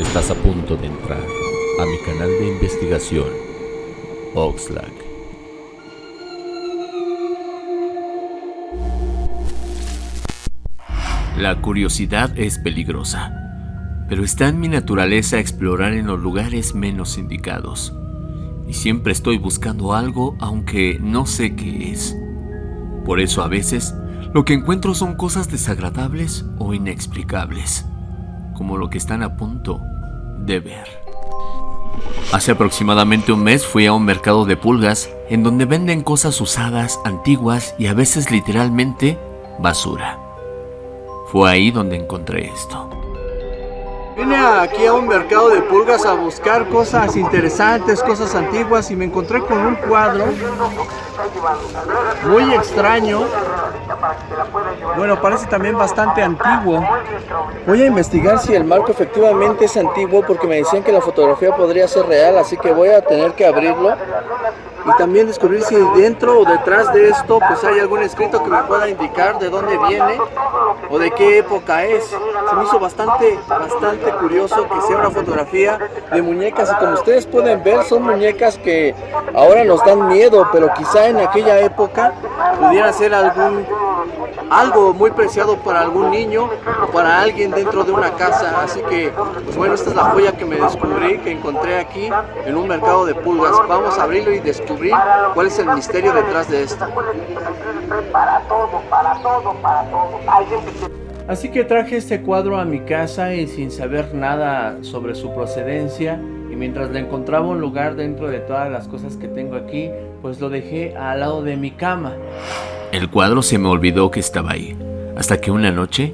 Estás a punto de entrar a mi canal de investigación, Oxlack. La curiosidad es peligrosa, pero está en mi naturaleza explorar en los lugares menos indicados. Y siempre estoy buscando algo aunque no sé qué es. Por eso a veces lo que encuentro son cosas desagradables o inexplicables, como lo que están a punto de ver. Hace aproximadamente un mes fui a un mercado de pulgas en donde venden cosas usadas, antiguas y a veces literalmente basura. Fue ahí donde encontré esto. Vine aquí a un mercado de pulgas a buscar cosas interesantes, cosas antiguas y me encontré con un cuadro muy extraño. Bueno, parece también bastante antiguo. Voy a investigar si el marco efectivamente es antiguo porque me decían que la fotografía podría ser real, así que voy a tener que abrirlo y también descubrir si dentro o detrás de esto pues hay algún escrito que me pueda indicar de dónde viene o de qué época es. Se me hizo bastante, bastante curioso que sea una fotografía de muñecas y como ustedes pueden ver son muñecas que ahora nos dan miedo, pero quizá en aquella época pudiera ser algún algo muy preciado para algún niño o para alguien dentro de una casa. Así que, pues bueno, esta es la joya que me descubrí, que encontré aquí en un mercado de pulgas. Vamos a abrirlo y descubrir cuál es el misterio detrás de esto. Así que traje este cuadro a mi casa y sin saber nada sobre su procedencia y mientras le encontraba un lugar dentro de todas las cosas que tengo aquí, pues lo dejé al lado de mi cama. El cuadro se me olvidó que estaba ahí, hasta que una noche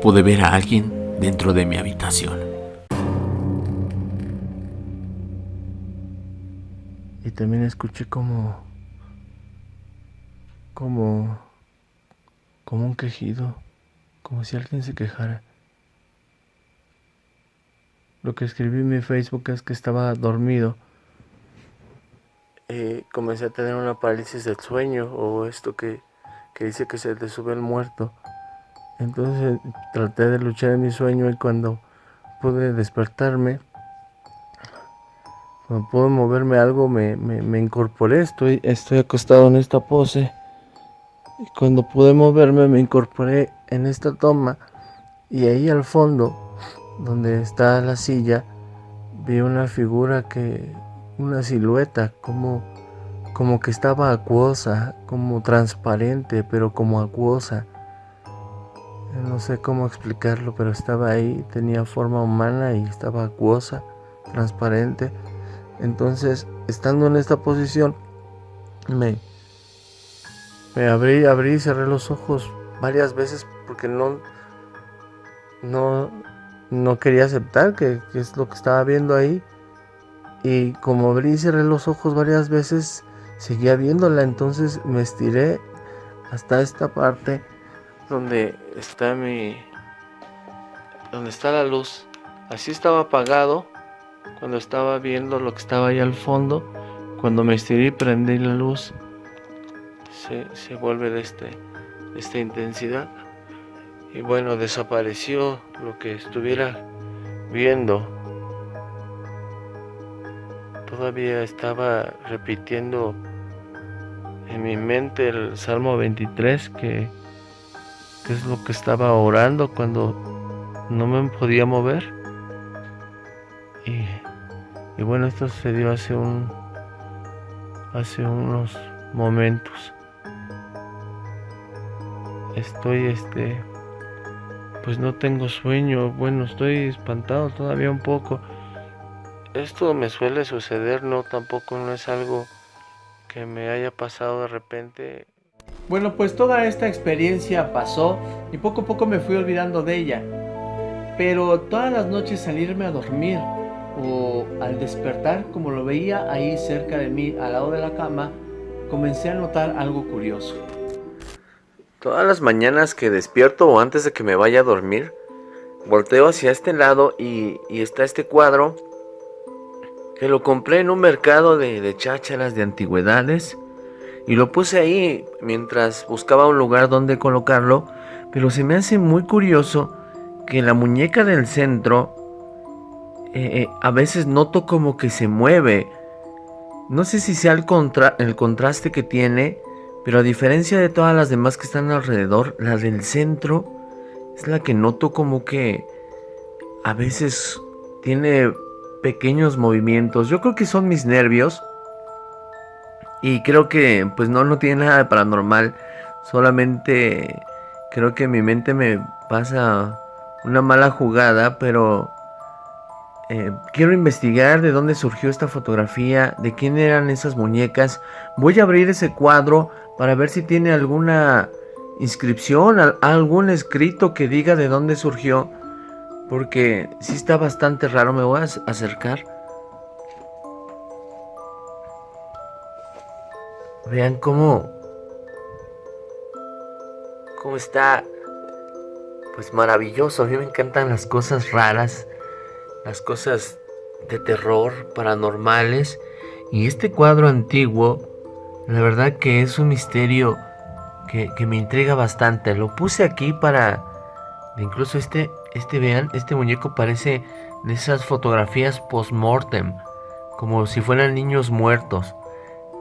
pude ver a alguien dentro de mi habitación. Y también escuché como... como... como un quejido, como si alguien se quejara. Lo que escribí en mi Facebook es que estaba dormido. Y comencé a tener una parálisis del sueño o esto que que dice que se le sube el muerto. Entonces traté de luchar en mi sueño y cuando pude despertarme, cuando pude moverme algo, me, me, incorporé. Estoy, estoy acostado en esta pose. Y cuando pude moverme, me incorporé en esta toma. Y ahí al fondo, donde está la silla, vi una figura que, una silueta, como como que estaba acuosa, como transparente, pero como acuosa. No sé cómo explicarlo, pero estaba ahí, tenía forma humana y estaba acuosa, transparente. Entonces, estando en esta posición, me, me abrí, abrí y cerré los ojos varias veces porque no, no, no quería aceptar que, que es lo que estaba viendo ahí. Y como abrí y cerré los ojos varias veces, seguía viéndola, entonces me estiré hasta esta parte donde está mi donde está la luz. Así estaba apagado cuando estaba viendo lo que estaba ahí al fondo. Cuando me estiré y prendí la luz, se, se vuelve de, este, de esta intensidad. Y bueno, desapareció lo que estuviera viendo. Todavía estaba repitiendo en mi mente el Salmo 23, que, es lo que estaba orando cuando no me podía mover. Y, y bueno, esto sucedió hace un hace unos momentos. Estoy este pues no tengo sueño, bueno, estoy espantado todavía un poco. Esto me suele suceder, no tampoco no es algo que me haya pasado de repente. Bueno, pues toda esta experiencia pasó y poco a poco me fui olvidando de ella. Pero todas las noches salirme a dormir o al despertar, como lo veía ahí cerca de mí, al lado de la cama, comencé a notar algo curioso. Todas las mañanas que despierto o antes de que me vaya a dormir, volteo hacia este lado y, y está este cuadro que lo compré en un mercado de, de chácharas de antigüedades y lo puse ahí mientras buscaba un lugar donde colocarlo, pero se me hace muy curioso que la muñeca del centro eh, a veces noto como que se mueve. No sé si sea el, el contraste que tiene, pero a diferencia de todas las demás que están alrededor, la del centro es la que noto como que a veces tiene pequeños movimientos. Yo creo que son mis nervios. Y creo que pues no, no tiene nada de paranormal. Solamente creo que mi mente me pasa una mala jugada, pero eh, quiero investigar de dónde surgió esta fotografía, de quién eran esas muñecas. Voy a abrir ese cuadro para ver si tiene alguna inscripción, algún escrito que diga de dónde surgió. Porque si está bastante raro, me voy a acercar. Vean cómo... Cómo está... Pues maravilloso. A mí me encantan las cosas raras. Las cosas de terror, paranormales. Y este cuadro antiguo, la verdad que es un misterio que, que me intriga bastante. Lo puse aquí para... Incluso este este, vean, este muñeco parece de esas fotografías post-mortem, como si fueran niños muertos.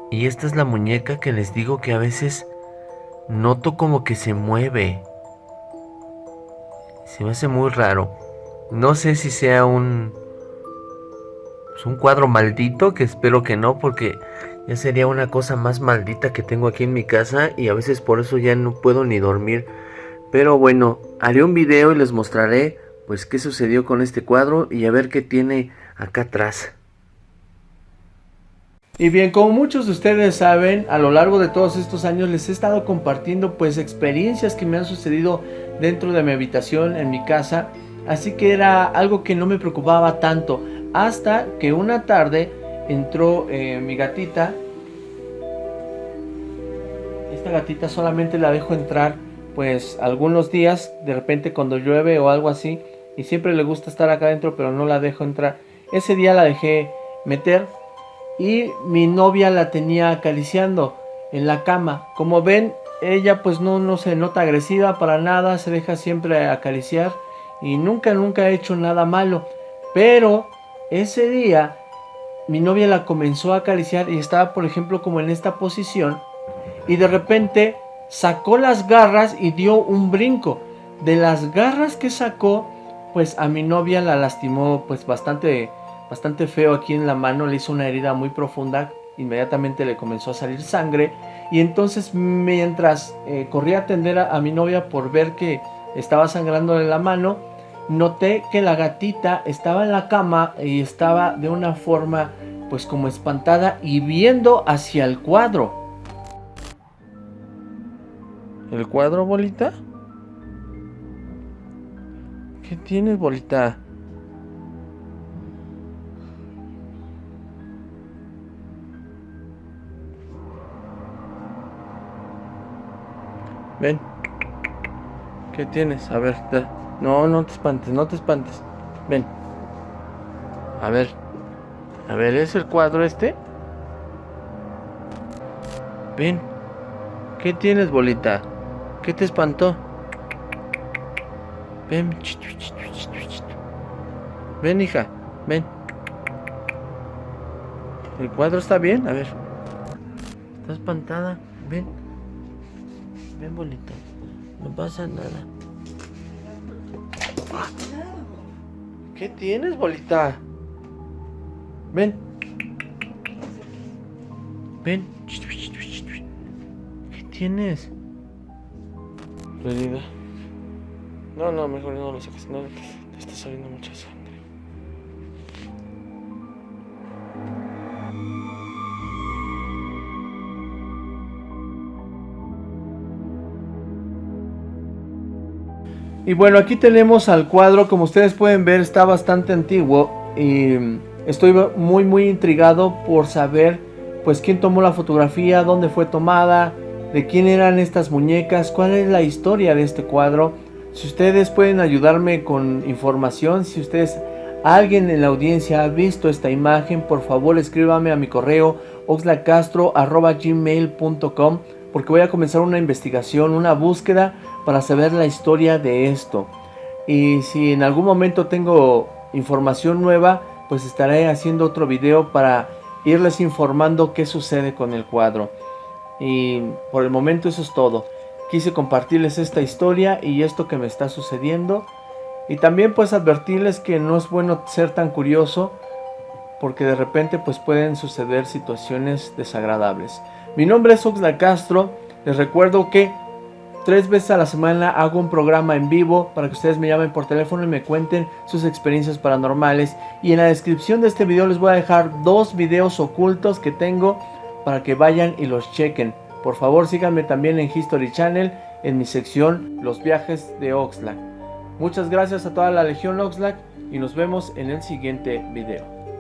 Y esta es la muñeca que les digo que a veces noto como que se mueve. Se me hace muy raro. No sé si sea un... Es un cuadro maldito, que espero que no, porque ya sería una cosa más maldita que tengo aquí en mi casa y a veces por eso ya no puedo ni dormir. Pero bueno, haré un video y les mostraré pues qué sucedió con este cuadro y a ver qué tiene acá atrás. Y bien, como muchos de ustedes saben, a lo largo de todos estos años les he estado compartiendo pues experiencias que me han sucedido dentro de mi habitación, en mi casa. Así que era algo que no me preocupaba tanto. Hasta que una tarde entró eh, mi gatita. Esta gatita solamente la dejo entrar pues algunos días, de repente cuando llueve o algo así, y siempre le gusta estar acá adentro, pero no la dejo entrar. Ese día la dejé meter y mi novia la tenía acariciando en la cama. Como ven, ella pues no, no se nota agresiva para nada, se deja siempre acariciar y nunca, nunca ha hecho nada malo. Pero ese día mi novia la comenzó a acariciar y estaba por ejemplo como en esta posición y de repente sacó las garras y dio un brinco. De las garras que sacó, pues a mi novia la lastimó pues bastante, bastante feo aquí en la mano, le hizo una herida muy profunda, inmediatamente le comenzó a salir sangre y entonces mientras eh, corría a atender a, mi novia por ver que estaba sangrando en la mano, noté que la gatita estaba en la cama y estaba de una forma pues como espantada y viendo hacia el cuadro. ¿El cuadro, bolita? ¿Qué tienes, bolita? Ven. ¿Qué tienes? A ver, no, no te espantes, no te espantes. Ven. A ver. A ver, ¿es el cuadro este? Ven. ¿Qué tienes, bolita? ¿Qué te espantó? Ven. Ven, hija. Ven. ¿El cuadro está bien? A ver. Está espantada. Ven. Ven, bolita. No pasa nada. ¿Qué tienes, bolita? Ven. Ven. ¿Qué tienes? Herida. No, no, mejor no lo saques. No, está saliendo mucha sangre. Y bueno, aquí tenemos al cuadro, como ustedes pueden ver está bastante antiguo y estoy muy muy intrigado por saber pues quién tomó la fotografía, dónde fue tomada, de quién eran estas muñecas, cuál es la historia de este cuadro. Si ustedes pueden ayudarme con información, si ustedes, alguien en la audiencia ha visto esta imagen, por favor escríbame a mi correo oxlacastro.gmail.com porque voy a comenzar una investigación, una búsqueda para saber la historia de esto. Y si en algún momento tengo información nueva, pues estaré haciendo otro video para irles informando qué sucede con el cuadro. Y por el momento eso es todo. Quise compartirles esta historia y esto que me está sucediendo. Y también pues advertirles que no es bueno ser tan curioso porque de repente pues pueden suceder situaciones desagradables. Mi nombre es Oxla Castro. Les recuerdo que tres veces a la semana hago un programa en vivo para que ustedes me llamen por teléfono y me cuenten sus experiencias paranormales. Y en la descripción de este video les voy a dejar dos videos ocultos que tengo para que vayan y los chequen. Por favor síganme también en History Channel en mi sección Los viajes de Oxlack. Muchas gracias a toda la Legión Oxlack y nos vemos en el siguiente video.